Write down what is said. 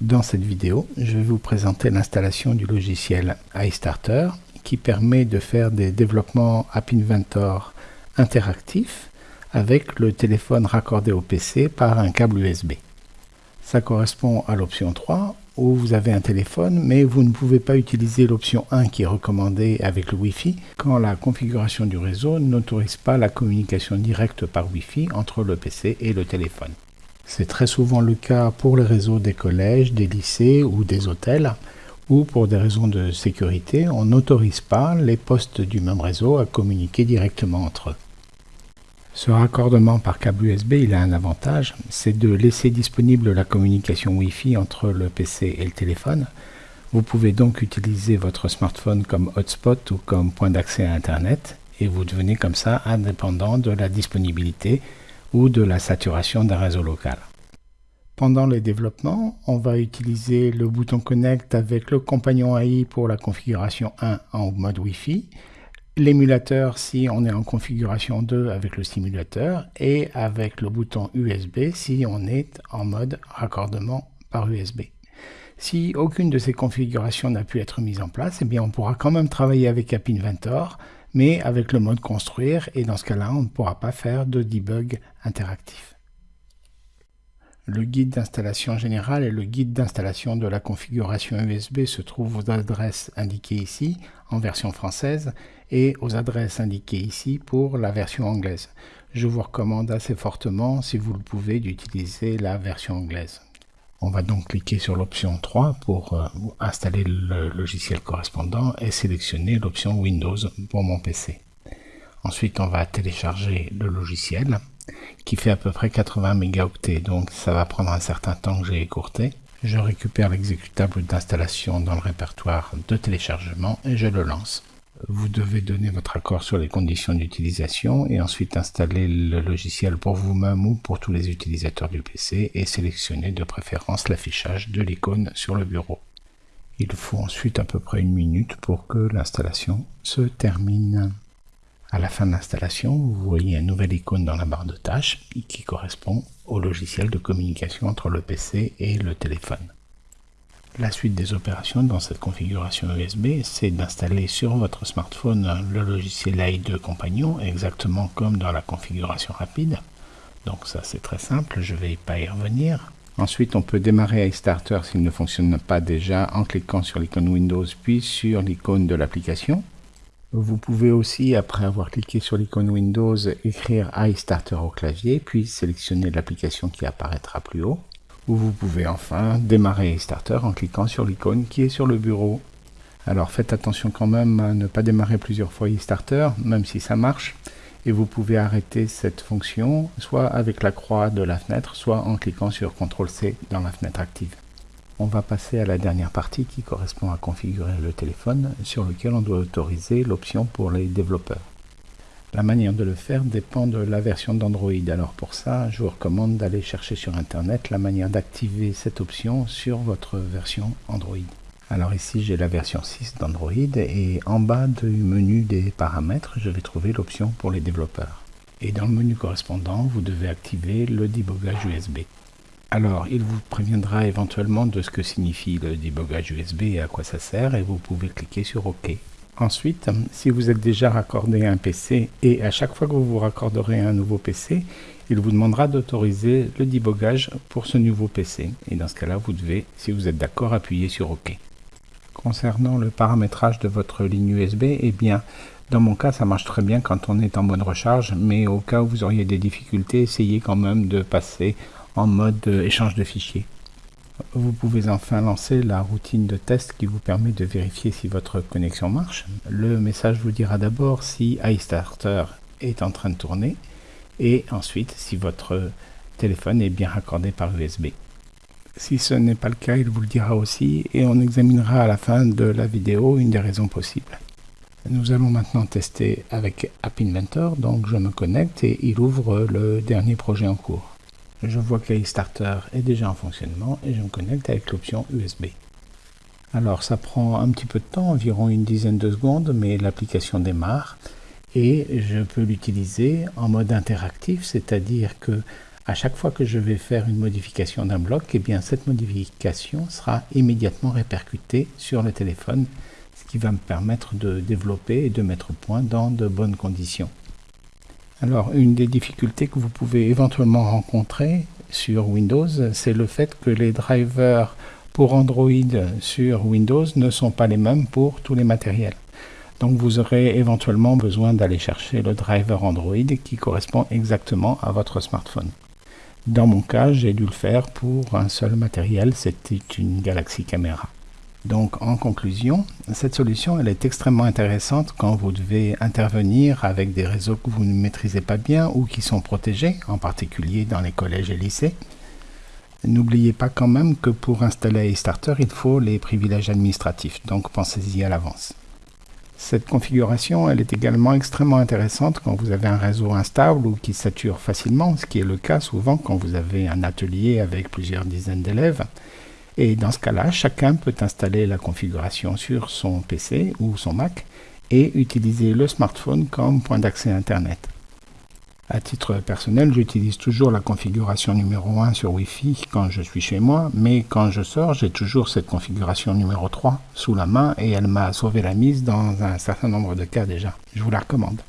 Dans cette vidéo, je vais vous présenter l'installation du logiciel iStarter qui permet de faire des développements App Inventor interactifs avec le téléphone raccordé au PC par un câble USB. Ça correspond à l'option 3 où vous avez un téléphone mais vous ne pouvez pas utiliser l'option 1 qui est recommandée avec le Wi-Fi quand la configuration du réseau n'autorise pas la communication directe par Wi-Fi entre le PC et le téléphone. C'est très souvent le cas pour les réseaux des collèges, des lycées ou des hôtels, où pour des raisons de sécurité, on n'autorise pas les postes du même réseau à communiquer directement entre eux. Ce raccordement par câble USB, il a un avantage, c'est de laisser disponible la communication Wi-Fi entre le PC et le téléphone. Vous pouvez donc utiliser votre smartphone comme hotspot ou comme point d'accès à Internet, et vous devenez comme ça indépendant de la disponibilité ou de la saturation d'un réseau local. Pendant les développements, on va utiliser le bouton Connect avec le compagnon AI pour la configuration 1 en mode Wi-Fi, l'émulateur si on est en configuration 2 avec le simulateur et avec le bouton USB si on est en mode raccordement par USB. Si aucune de ces configurations n'a pu être mise en place, eh bien on pourra quand même travailler avec App Inventor mais avec le mode construire, et dans ce cas-là, on ne pourra pas faire de debug interactif. Le guide d'installation générale et le guide d'installation de la configuration USB se trouvent aux adresses indiquées ici, en version française, et aux adresses indiquées ici pour la version anglaise. Je vous recommande assez fortement, si vous le pouvez, d'utiliser la version anglaise. On va donc cliquer sur l'option 3 pour euh, installer le logiciel correspondant et sélectionner l'option Windows pour mon PC. Ensuite, on va télécharger le logiciel qui fait à peu près 80 mégaoctets, donc ça va prendre un certain temps que j'ai écourté. Je récupère l'exécutable d'installation dans le répertoire de téléchargement et je le lance. Vous devez donner votre accord sur les conditions d'utilisation et ensuite installer le logiciel pour vous-même ou pour tous les utilisateurs du PC et sélectionner de préférence l'affichage de l'icône sur le bureau. Il faut ensuite à peu près une minute pour que l'installation se termine. À la fin de l'installation, vous voyez une nouvelle icône dans la barre de tâches qui correspond au logiciel de communication entre le PC et le téléphone. La suite des opérations dans cette configuration USB, c'est d'installer sur votre smartphone le logiciel AI2 Compagnon, exactement comme dans la configuration rapide. Donc ça c'est très simple, je ne vais pas y revenir. Ensuite, on peut démarrer iStarter s'il ne fonctionne pas déjà en cliquant sur l'icône Windows puis sur l'icône de l'application. Vous pouvez aussi, après avoir cliqué sur l'icône Windows, écrire iStarter au clavier, puis sélectionner l'application qui apparaîtra plus haut vous pouvez enfin démarrer Starter en cliquant sur l'icône qui est sur le bureau. Alors faites attention quand même à ne pas démarrer plusieurs fois Starter, même si ça marche, et vous pouvez arrêter cette fonction soit avec la croix de la fenêtre, soit en cliquant sur CTRL-C dans la fenêtre active. On va passer à la dernière partie qui correspond à configurer le téléphone, sur lequel on doit autoriser l'option pour les développeurs. La manière de le faire dépend de la version d'Android. Alors pour ça, je vous recommande d'aller chercher sur Internet la manière d'activer cette option sur votre version Android. Alors ici, j'ai la version 6 d'Android et en bas du menu des paramètres, je vais trouver l'option pour les développeurs. Et dans le menu correspondant, vous devez activer le débogage USB. Alors, il vous préviendra éventuellement de ce que signifie le débogage USB et à quoi ça sert et vous pouvez cliquer sur OK. Ensuite, si vous êtes déjà raccordé à un PC et à chaque fois que vous vous raccorderez à un nouveau PC, il vous demandera d'autoriser le débogage pour ce nouveau PC. Et dans ce cas-là, vous devez, si vous êtes d'accord, appuyer sur OK. Concernant le paramétrage de votre ligne USB, eh bien, dans mon cas, ça marche très bien quand on est en mode recharge, mais au cas où vous auriez des difficultés, essayez quand même de passer en mode échange de fichiers. Vous pouvez enfin lancer la routine de test qui vous permet de vérifier si votre connexion marche. Le message vous dira d'abord si iStarter est en train de tourner et ensuite si votre téléphone est bien raccordé par USB. Si ce n'est pas le cas, il vous le dira aussi et on examinera à la fin de la vidéo une des raisons possibles. Nous allons maintenant tester avec App Inventor, donc je me connecte et il ouvre le dernier projet en cours je vois que Starter est déjà en fonctionnement et je me connecte avec l'option USB. Alors ça prend un petit peu de temps, environ une dizaine de secondes, mais l'application démarre et je peux l'utiliser en mode interactif, c'est-à-dire que À chaque fois que je vais faire une modification d'un bloc, eh bien cette modification sera immédiatement répercutée sur le téléphone, ce qui va me permettre de développer et de mettre au point dans de bonnes conditions. Alors, une des difficultés que vous pouvez éventuellement rencontrer sur Windows, c'est le fait que les drivers pour Android sur Windows ne sont pas les mêmes pour tous les matériels. Donc vous aurez éventuellement besoin d'aller chercher le driver Android qui correspond exactement à votre smartphone. Dans mon cas, j'ai dû le faire pour un seul matériel, c'était une Galaxy Camera. Donc en conclusion, cette solution est extrêmement intéressante quand vous devez intervenir avec des réseaux que vous ne maîtrisez pas bien ou qui sont protégés, en particulier dans les collèges et lycées. N'oubliez pas quand même que pour installer iStarter, il faut les privilèges administratifs, donc pensez-y à l'avance. Cette configuration est également extrêmement intéressante quand vous avez un réseau instable ou qui sature facilement, ce qui est le cas souvent quand vous avez un atelier avec plusieurs dizaines d'élèves et dans ce cas-là, chacun peut installer la configuration sur son PC ou son Mac et utiliser le smartphone comme point d'accès Internet. À titre personnel, j'utilise toujours la configuration numéro 1 sur Wi-Fi quand je suis chez moi, mais quand je sors, j'ai toujours cette configuration numéro 3 sous la main et elle m'a sauvé la mise dans un certain nombre de cas déjà. Je vous la recommande.